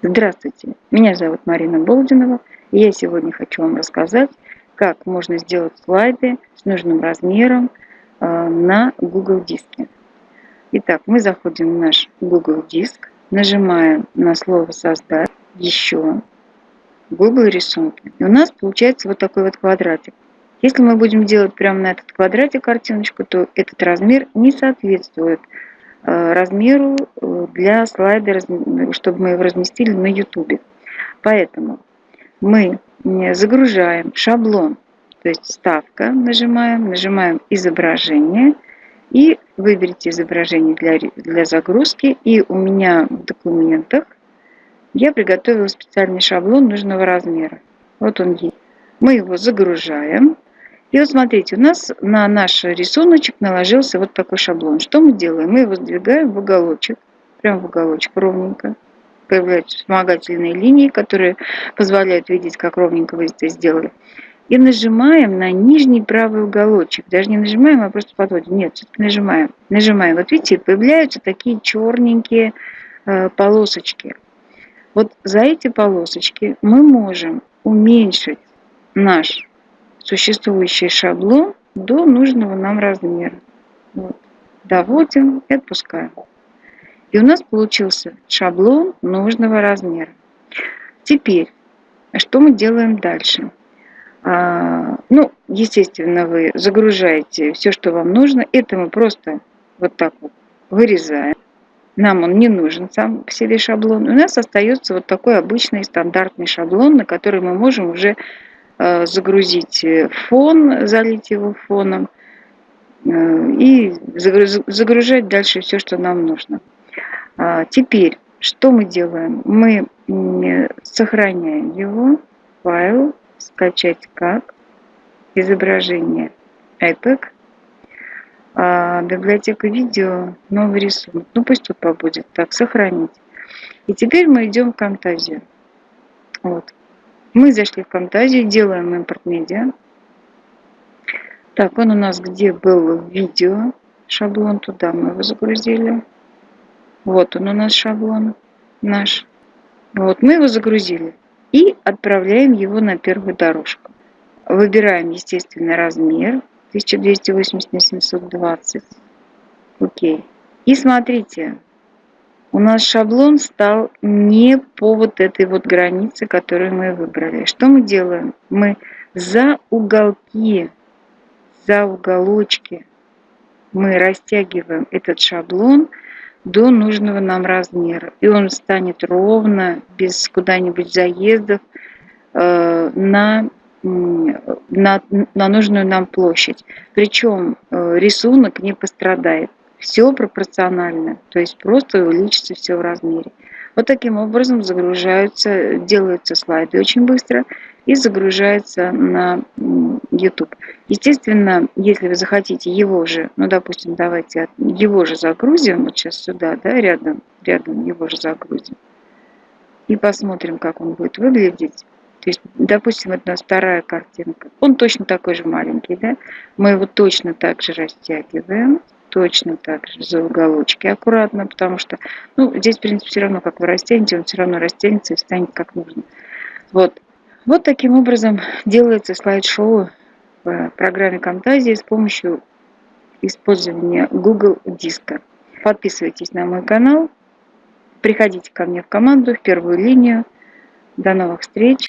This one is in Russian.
Здравствуйте, меня зовут Марина Болдинова, и я сегодня хочу вам рассказать, как можно сделать слайды с нужным размером э, на Google диске. Итак, мы заходим в наш Google диск, нажимаем на слово «Создать», «Еще», Google рисунки. И у нас получается вот такой вот квадратик. Если мы будем делать прямо на этот квадратик картиночку, то этот размер не соответствует размеру э, для слайда, чтобы мы его разместили на YouTube. Поэтому мы загружаем шаблон, то есть ставка нажимаем, нажимаем изображение и выберите изображение для, для загрузки. И у меня в документах я приготовила специальный шаблон нужного размера. Вот он есть. Мы его загружаем. И вот смотрите, у нас на наш рисуночек наложился вот такой шаблон. Что мы делаем? Мы его сдвигаем в уголочек, прям в уголочек ровненько. Появляются вспомогательные линии, которые позволяют видеть, как ровненько вы это сделали. И нажимаем на нижний правый уголочек. Даже не нажимаем, а просто подводим. Нет, все-таки нажимаем. Нажимаем. Вот видите, появляются такие черненькие э, полосочки. Вот за эти полосочки мы можем уменьшить наш существующий шаблон до нужного нам размера. Вот. Доводим и отпускаем. И у нас получился шаблон нужного размера. Теперь, что мы делаем дальше? А, ну, естественно, вы загружаете все, что вам нужно. Это мы просто вот так вот вырезаем. Нам он не нужен сам по себе шаблон. У нас остается вот такой обычный стандартный шаблон, на который мы можем уже загрузить фон, залить его фоном э, и загружать дальше все, что нам нужно. А, теперь, что мы делаем? Мы сохраняем его, файл, скачать как, изображение IPEG, а, библиотека видео, новый рисунок. Ну пусть тут побудет. Так, сохранить. И теперь мы идем в Camtasia. Вот. Мы зашли в Camtasia, делаем импорт медиа. Так, он у нас где был видео, шаблон, туда мы его загрузили. Вот он у нас шаблон наш. Вот, мы его загрузили. И отправляем его на первую дорожку. Выбираем, естественно, размер 1280 на 720. Окей. И смотрите, у нас шаблон стал не по вот этой вот границе, которую мы выбрали. Что мы делаем? Мы за уголки, за уголочки мы растягиваем этот шаблон до нужного нам размера. И он станет ровно, без куда-нибудь заездов, э, на, на, на нужную нам площадь. Причем э, рисунок не пострадает все пропорционально, то есть просто увеличится все в размере. Вот таким образом загружаются, делаются слайды очень быстро и загружается на YouTube. Естественно, если вы захотите его же, ну, допустим, давайте его же загрузим, вот сейчас сюда, да, рядом, рядом его же загрузим, и посмотрим, как он будет выглядеть. То есть, допустим, это у нас вторая картинка. Он точно такой же маленький, да? Мы его точно так же растягиваем точно так же за уголочки аккуратно, потому что, ну, здесь, в принципе, все равно, как вы растянете, он все равно растянется и станет как нужно. Вот. Вот таким образом делается слайд-шоу в программе Camtasia с помощью использования Google диска. Подписывайтесь на мой канал, приходите ко мне в команду, в первую линию. До новых встреч!